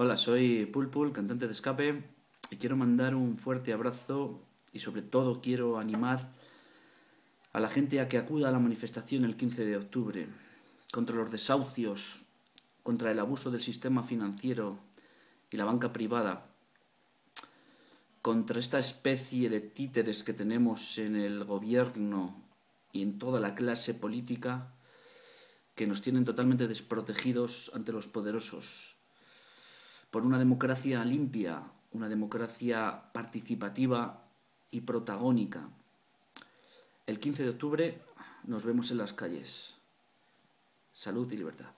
Hola, soy Pulpul, cantante de escape, y quiero mandar un fuerte abrazo y sobre todo quiero animar a la gente a que acuda a la manifestación el 15 de octubre contra los desahucios, contra el abuso del sistema financiero y la banca privada, contra esta especie de títeres que tenemos en el gobierno y en toda la clase política que nos tienen totalmente desprotegidos ante los poderosos, por una democracia limpia, una democracia participativa y protagónica. El 15 de octubre nos vemos en las calles. Salud y libertad.